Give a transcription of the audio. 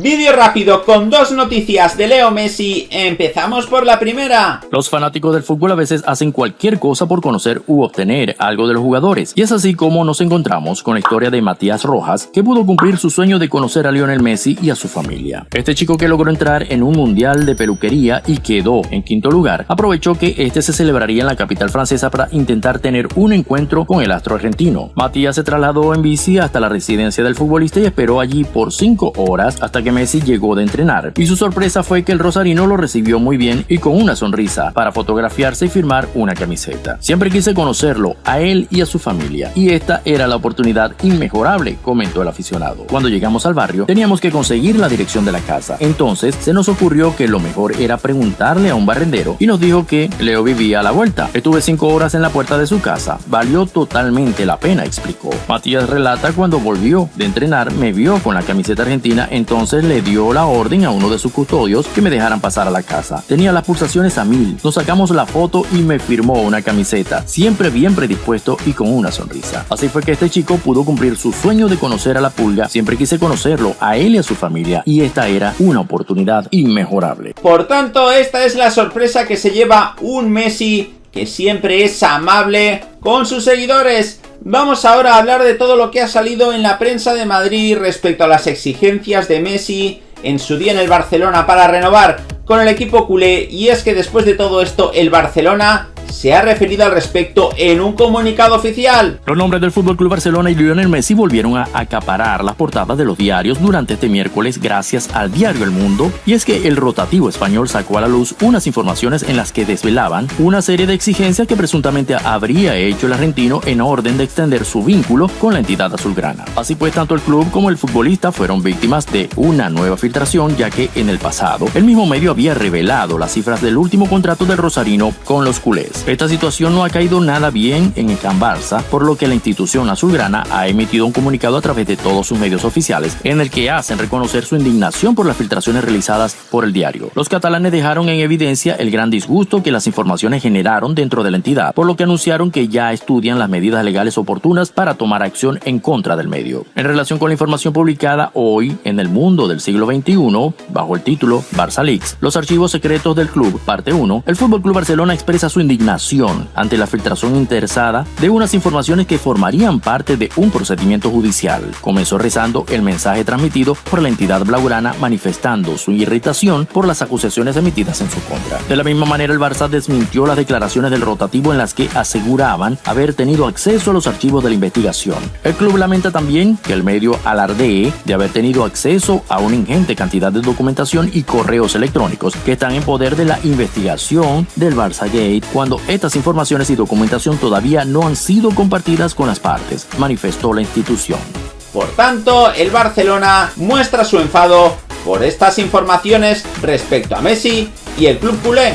Vídeo rápido con dos noticias de Leo Messi. Empezamos por la primera. Los fanáticos del fútbol a veces hacen cualquier cosa por conocer u obtener algo de los jugadores. Y es así como nos encontramos con la historia de Matías Rojas, que pudo cumplir su sueño de conocer a Lionel Messi y a su familia. Este chico que logró entrar en un mundial de peluquería y quedó en quinto lugar, aprovechó que este se celebraría en la capital francesa para intentar tener un encuentro con el astro argentino. Matías se trasladó en bici hasta la residencia del futbolista y esperó allí por cinco horas hasta que Messi llegó de entrenar, y su sorpresa fue que el rosarino lo recibió muy bien y con una sonrisa para fotografiarse y firmar una camiseta. Siempre quise conocerlo, a él y a su familia, y esta era la oportunidad inmejorable, comentó el aficionado. Cuando llegamos al barrio, teníamos que conseguir la dirección de la casa, entonces se nos ocurrió que lo mejor era preguntarle a un barrendero y nos dijo que Leo vivía a la vuelta. Estuve cinco horas en la puerta de su casa, valió totalmente la pena, explicó. Matías relata cuando volvió de entrenar me vio con la camiseta argentina, entonces le dio la orden a uno de sus custodios que me dejaran pasar a la casa. Tenía las pulsaciones a mil. Nos sacamos la foto y me firmó una camiseta, siempre bien predispuesto y con una sonrisa. Así fue que este chico pudo cumplir su sueño de conocer a la pulga. Siempre quise conocerlo, a él y a su familia, y esta era una oportunidad inmejorable. Por tanto, esta es la sorpresa que se lleva un Messi que siempre es amable con sus seguidores. Vamos ahora a hablar de todo lo que ha salido en la prensa de Madrid respecto a las exigencias de Messi en su día en el Barcelona para renovar con el equipo culé. Y es que después de todo esto el Barcelona se ha referido al respecto en un comunicado oficial. Los nombres del Fútbol Club Barcelona y Lionel Messi volvieron a acaparar las portadas de los diarios durante este miércoles gracias al diario El Mundo, y es que el rotativo español sacó a la luz unas informaciones en las que desvelaban una serie de exigencias que presuntamente habría hecho el argentino en orden de extender su vínculo con la entidad azulgrana. Así pues, tanto el club como el futbolista fueron víctimas de una nueva filtración, ya que en el pasado el mismo medio había revelado las cifras del último contrato del Rosarino con los culés. Esta situación no ha caído nada bien en el Can Barça, por lo que la institución azulgrana ha emitido un comunicado a través de todos sus medios oficiales en el que hacen reconocer su indignación por las filtraciones realizadas por el diario. Los catalanes dejaron en evidencia el gran disgusto que las informaciones generaron dentro de la entidad, por lo que anunciaron que ya estudian las medidas legales oportunas para tomar acción en contra del medio. En relación con la información publicada hoy en el mundo del siglo XXI, bajo el título Barça Leaks, los archivos secretos del club, parte 1, el Fútbol Club Barcelona expresa su ante la filtración interesada de unas informaciones que formarían parte de un procedimiento judicial. Comenzó rezando el mensaje transmitido por la entidad blaugrana manifestando su irritación por las acusaciones emitidas en su contra. De la misma manera, el Barça desmintió las declaraciones del rotativo en las que aseguraban haber tenido acceso a los archivos de la investigación. El club lamenta también que el medio alardee de haber tenido acceso a una ingente cantidad de documentación y correos electrónicos que están en poder de la investigación del Barça Gate cuando estas informaciones y documentación todavía no han sido compartidas con las partes, manifestó la institución. Por tanto, el Barcelona muestra su enfado por estas informaciones respecto a Messi y el club culé.